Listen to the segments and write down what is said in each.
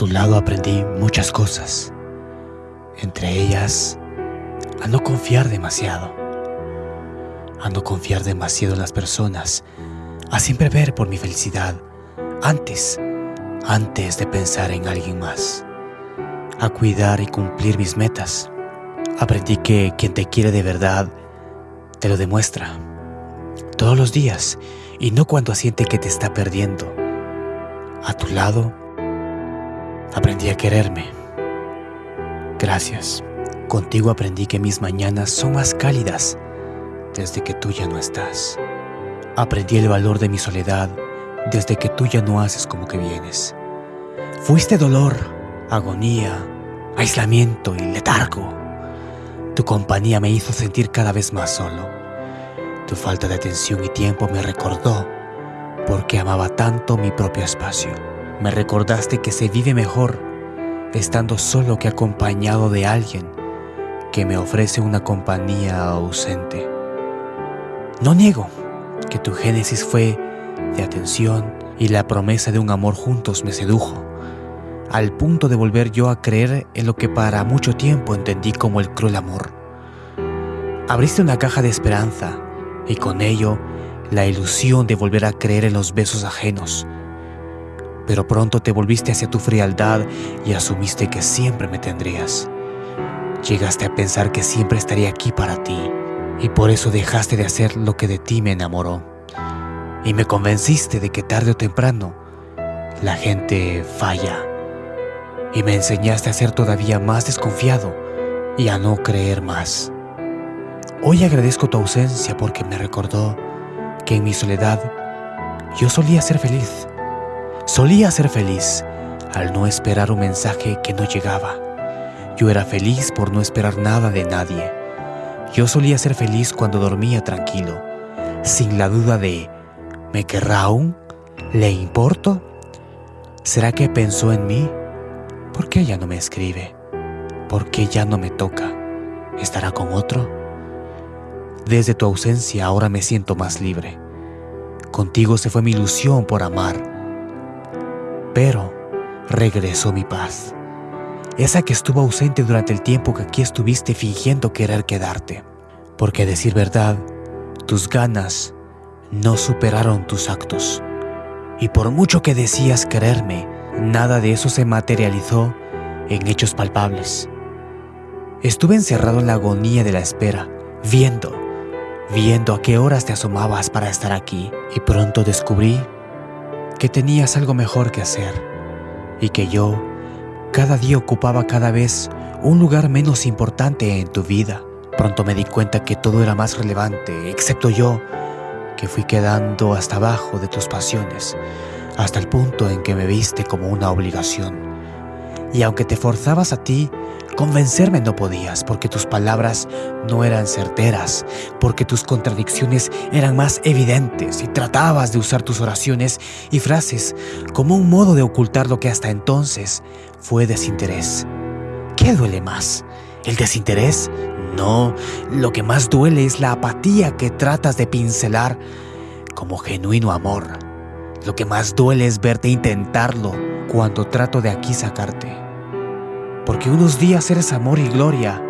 tu lado aprendí muchas cosas, entre ellas a no confiar demasiado, a no confiar demasiado en las personas, a siempre ver por mi felicidad antes, antes de pensar en alguien más, a cuidar y cumplir mis metas. Aprendí que quien te quiere de verdad te lo demuestra todos los días y no cuando siente que te está perdiendo. A tu lado, aprendí a quererme. Gracias. Contigo aprendí que mis mañanas son más cálidas desde que tú ya no estás. Aprendí el valor de mi soledad desde que tú ya no haces como que vienes. Fuiste dolor, agonía, aislamiento y letargo. Tu compañía me hizo sentir cada vez más solo. Tu falta de atención y tiempo me recordó porque amaba tanto mi propio espacio. Me recordaste que se vive mejor estando solo que acompañado de alguien que me ofrece una compañía ausente. No niego que tu génesis fue de atención y la promesa de un amor juntos me sedujo, al punto de volver yo a creer en lo que para mucho tiempo entendí como el cruel amor. Abriste una caja de esperanza y con ello la ilusión de volver a creer en los besos ajenos. Pero pronto te volviste hacia tu frialdad y asumiste que siempre me tendrías. Llegaste a pensar que siempre estaría aquí para ti y por eso dejaste de hacer lo que de ti me enamoró. Y me convenciste de que tarde o temprano la gente falla. Y me enseñaste a ser todavía más desconfiado y a no creer más. Hoy agradezco tu ausencia porque me recordó que en mi soledad yo solía ser feliz. Solía ser feliz al no esperar un mensaje que no llegaba yo era feliz por no esperar nada de nadie. Yo solía ser feliz cuando dormía tranquilo, sin la duda de ¿me querrá aún? ¿Le importo? ¿Será que pensó en mí? ¿Por qué ya no me escribe? ¿Por qué ya no me toca? ¿Estará con otro? Desde tu ausencia ahora me siento más libre. Contigo se fue mi ilusión por amar, pero regresó mi paz esa que estuvo ausente durante el tiempo que aquí estuviste fingiendo querer quedarte. Porque a decir verdad, tus ganas no superaron tus actos. Y por mucho que decías quererme, nada de eso se materializó en hechos palpables. Estuve encerrado en la agonía de la espera, viendo, viendo a qué horas te asomabas para estar aquí. Y pronto descubrí que tenías algo mejor que hacer y que yo cada día ocupaba cada vez un lugar menos importante en tu vida. Pronto me di cuenta que todo era más relevante, excepto yo, que fui quedando hasta abajo de tus pasiones, hasta el punto en que me viste como una obligación. Y aunque te forzabas a ti, Convencerme no podías porque tus palabras no eran certeras, porque tus contradicciones eran más evidentes y tratabas de usar tus oraciones y frases como un modo de ocultar lo que hasta entonces fue desinterés. ¿Qué duele más? ¿El desinterés? No, lo que más duele es la apatía que tratas de pincelar como genuino amor. Lo que más duele es verte intentarlo cuando trato de aquí sacarte porque unos días eres amor y gloria,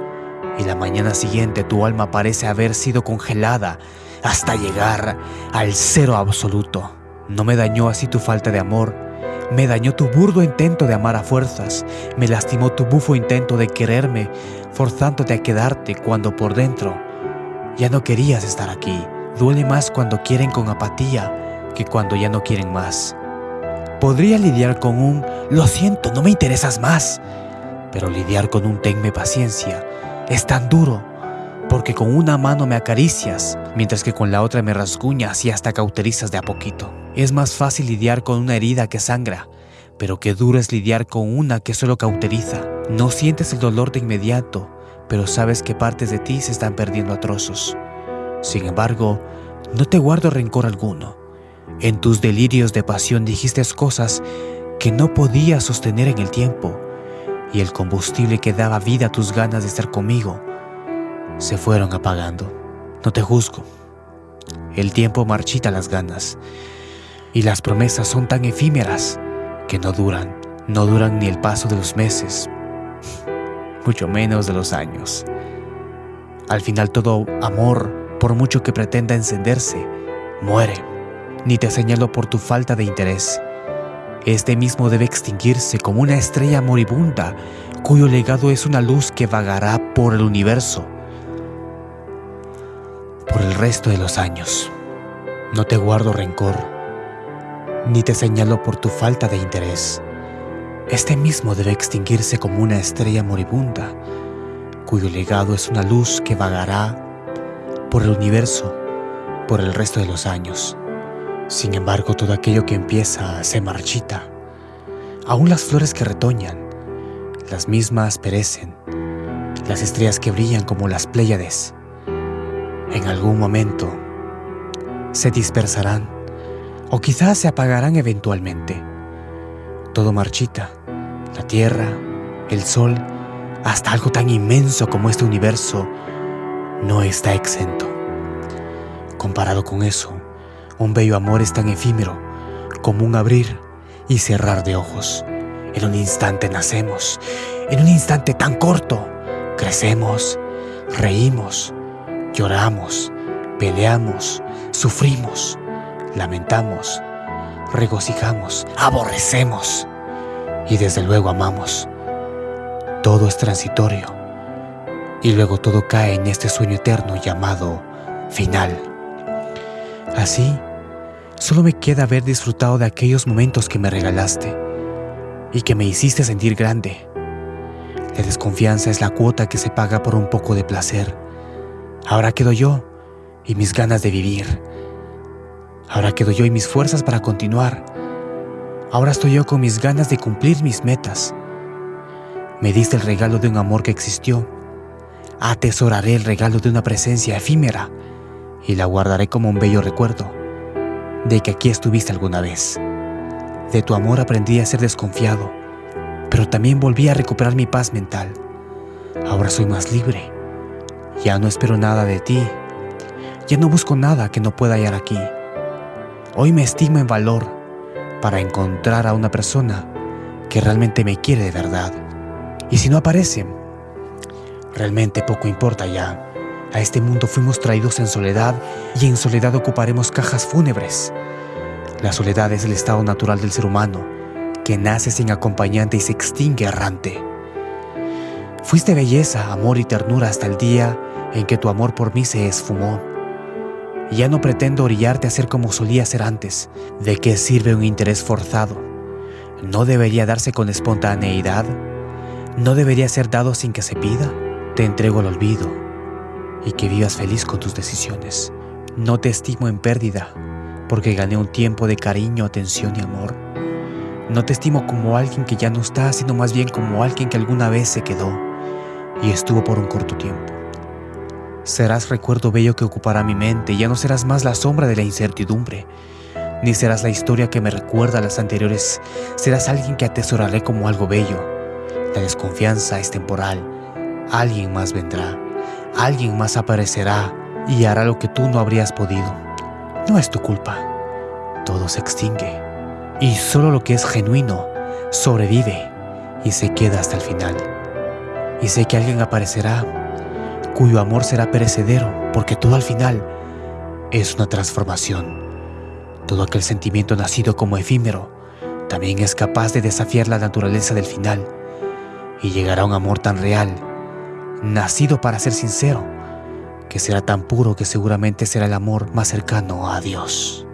y la mañana siguiente tu alma parece haber sido congelada hasta llegar al cero absoluto. No me dañó así tu falta de amor, me dañó tu burdo intento de amar a fuerzas, me lastimó tu bufo intento de quererme, forzándote a quedarte cuando por dentro ya no querías estar aquí. Duele más cuando quieren con apatía que cuando ya no quieren más. Podría lidiar con un, lo siento, no me interesas más, pero lidiar con un tenme paciencia es tan duro, porque con una mano me acaricias, mientras que con la otra me rasguñas y hasta cauterizas de a poquito. Es más fácil lidiar con una herida que sangra, pero qué duro es lidiar con una que solo cauteriza. No sientes el dolor de inmediato, pero sabes que partes de ti se están perdiendo a trozos. Sin embargo, no te guardo rencor alguno. En tus delirios de pasión dijiste cosas que no podías sostener en el tiempo, y el combustible que daba vida a tus ganas de estar conmigo se fueron apagando. No te juzgo. El tiempo marchita las ganas y las promesas son tan efímeras que no duran. no duran ni el paso de los meses, mucho menos de los años. Al final todo amor, por mucho que pretenda encenderse, muere. Ni te señalo por tu falta de interés. Este mismo debe extinguirse como una estrella moribunda, cuyo legado es una luz que vagará por el universo por el resto de los años. No te guardo rencor, ni te señalo por tu falta de interés. Este mismo debe extinguirse como una estrella moribunda, cuyo legado es una luz que vagará por el universo por el resto de los años. Sin embargo, todo aquello que empieza se marchita. Aún las flores que retoñan, las mismas perecen. Las estrellas que brillan como las Pléyades, en algún momento se dispersarán o quizás se apagarán eventualmente. Todo marchita, la tierra, el sol, hasta algo tan inmenso como este universo, no está exento. Comparado con eso, un bello amor es tan efímero como un abrir y cerrar de ojos. En un instante nacemos, en un instante tan corto, crecemos, reímos, lloramos, peleamos, sufrimos, lamentamos, regocijamos, aborrecemos y desde luego amamos. Todo es transitorio y luego todo cae en este sueño eterno llamado final. Así, solo me queda haber disfrutado de aquellos momentos que me regalaste y que me hiciste sentir grande. La desconfianza es la cuota que se paga por un poco de placer. Ahora quedo yo y mis ganas de vivir. Ahora quedo yo y mis fuerzas para continuar. Ahora estoy yo con mis ganas de cumplir mis metas. Me diste el regalo de un amor que existió. Atesoraré el regalo de una presencia efímera y la guardaré como un bello recuerdo de que aquí estuviste alguna vez. De tu amor aprendí a ser desconfiado, pero también volví a recuperar mi paz mental. Ahora soy más libre. Ya no espero nada de ti. Ya no busco nada que no pueda hallar aquí. Hoy me estimo en valor para encontrar a una persona que realmente me quiere de verdad. Y si no aparece, realmente poco importa ya. A este mundo fuimos traídos en soledad y en soledad ocuparemos cajas fúnebres. La soledad es el estado natural del ser humano, que nace sin acompañante y se extingue errante. Fuiste belleza, amor y ternura hasta el día en que tu amor por mí se esfumó. Ya no pretendo orillarte a ser como solía ser antes. ¿De qué sirve un interés forzado? ¿No debería darse con espontaneidad? ¿No debería ser dado sin que se pida? Te entrego al olvido y que vivas feliz con tus decisiones. No te estimo en pérdida porque gané un tiempo de cariño, atención y amor. No te estimo como alguien que ya no está, sino más bien como alguien que alguna vez se quedó y estuvo por un corto tiempo. Serás recuerdo bello que ocupará mi mente, ya no serás más la sombra de la incertidumbre, ni serás la historia que me recuerda a las anteriores, serás alguien que atesoraré como algo bello. La desconfianza es temporal, alguien más vendrá, alguien más aparecerá y hará lo que tú no habrías podido. No es tu culpa, todo se extingue y solo lo que es genuino sobrevive y se queda hasta el final. Y sé que alguien aparecerá cuyo amor será perecedero, porque todo al final es una transformación. Todo aquel sentimiento nacido como efímero también es capaz de desafiar la naturaleza del final y llegará un amor tan real, nacido para ser sincero, que será tan puro que seguramente será el amor más cercano a Dios.